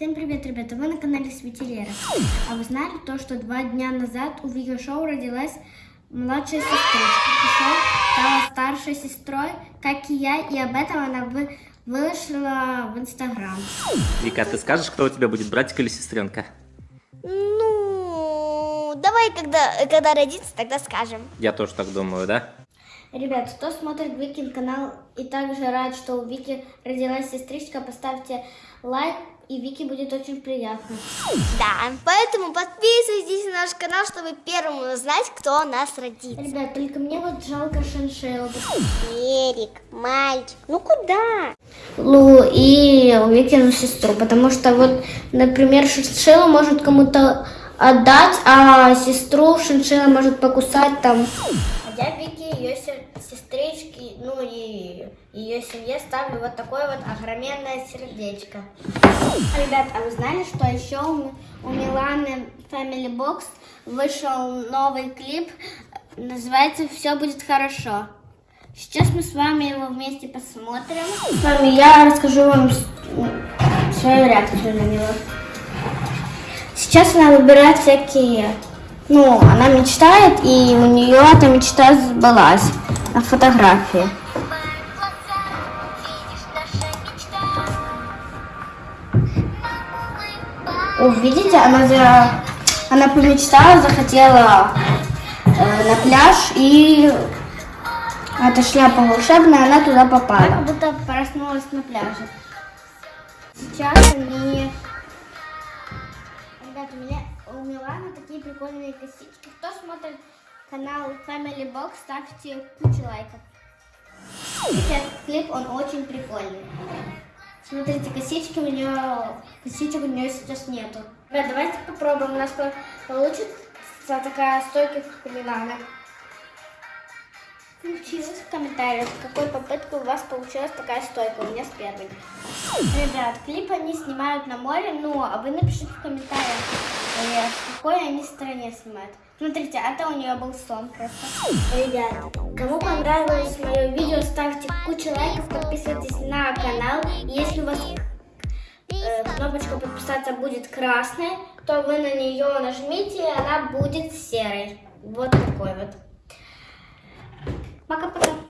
Всем привет, ребята! Вы на канале Светилера. А вы знали то, что два дня назад у Вики Шоу родилась младшая сестричка. Кишой стала старшей сестрой, как и я, и об этом она вы, выложила в Инстаграм. Вика, ты скажешь, кто у тебя будет, братик или сестренка? Ну, давай, когда, когда родится, тогда скажем. Я тоже так думаю, да? Ребят, кто смотрит Викин канал и также рад, что у Вики родилась сестричка, поставьте лайк, и Вике будет очень приятно. Да, поэтому подписывайтесь на наш канал, чтобы первым узнать, кто у нас родится. Ребят, только мне вот жалко шиншиллу. Эрик, мальчик, ну куда? Лу и Викину сестру, потому что вот, например, шиншилла может кому-то отдать, а сестру шиншилла может покусать там. Я Вики, ее сестрички, ну и ее семье ставлю вот такое вот огроменное сердечко. Ребят, а вы знали, что еще у, у Миланы Family Box вышел новый клип, называется «Все будет хорошо». Сейчас мы с вами его вместе посмотрим. С вами я расскажу вам свою реакцию на него. Сейчас она выбирает всякие... Ну, она мечтает, и у нее эта мечта сбылась на фотографии. Увидите, она, за... она помечтала, захотела э, на пляж, и эта шляпа волшебная, она туда попала. Как будто проснулась на пляже. Сейчас они... такие прикольные косички. Кто смотрит канал Family Box, ставьте кучу лайков. Этот клип, он очень прикольный. Смотрите, косички у нее, косичек у нее сейчас нету. Ребят, давайте попробуем. У нас получится такая стойка, как у Получилось в комментариях, с какой попыткой у вас получилась такая стойка. У меня с первой. Ребят, клип они снимают на море, ну, а вы напишите в комментариях, э, в какой они стране снимают. Смотрите, это у нее был сон просто. Ребят, кому понравилось мое видео, ставьте кучу лайков, подписывайтесь на канал. Если у вас э, кнопочка подписаться будет красной, то вы на нее нажмите, и она будет серой. Вот такой вот. Maka pesan